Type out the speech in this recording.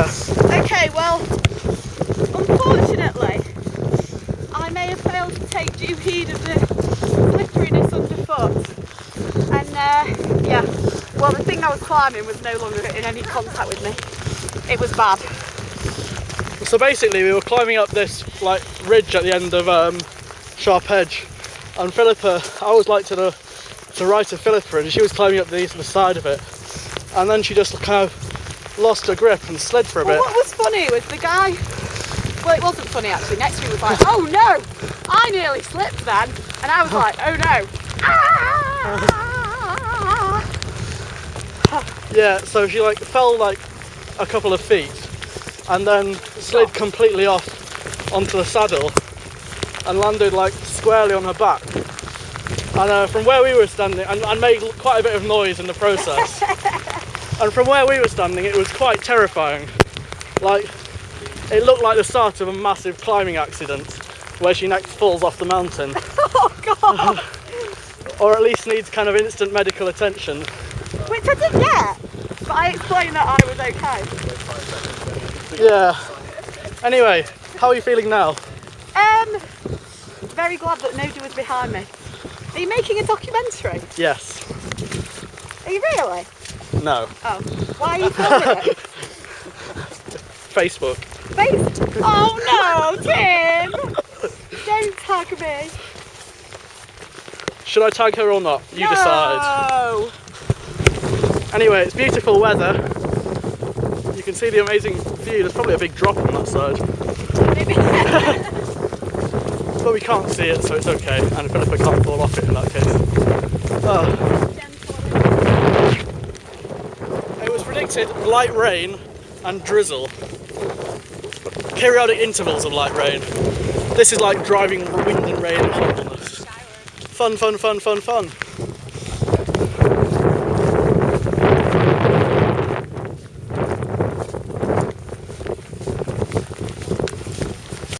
Yes. Okay, well, unfortunately, I may have failed to take due heed of the slipperiness underfoot. And uh, yeah, well, the thing I was climbing was no longer in any contact with me. It was bad. So basically, we were climbing up this like ridge at the end of um, Sharp Edge, and Philippa, I always like to the to right of Philippa, and she was climbing up the, the side of it, and then she just kind of lost her grip and slid for a Well, bit. what was funny was the guy. Well, it wasn't funny actually. Next to me was like, "Oh no!" I nearly slipped then, and I was like, "Oh no!" Ah! Yeah, so she like fell like a couple of feet, and then slid completely off onto the saddle, and landed like squarely on her back. And uh, from where we were standing, and, and made quite a bit of noise in the process. and from where we were standing, it was quite terrifying. Like, it looked like the start of a massive climbing accident, where she next falls off the mountain, Oh god! or at least needs kind of instant medical attention. Which I did get, but I explained that I was okay. Yeah. Anyway, how are you feeling now? Um, very glad that nobody was behind me. Are you making a documentary? Yes. Are you really? No. Oh, why are you filming it? Facebook. Face. Oh no, Tim! Don't tag me. Should I tag her or not? You decide. No. Anyway, it's beautiful weather. You can see the amazing view. There's probably a big drop on that side. Maybe. But we can't see it, so it's okay. And Philippa can't fall off it in that case. Oh. Light rain and drizzle. Periodic intervals of light rain. This is like driving wind and rain and hotness. Fun, fun, fun, fun, fun.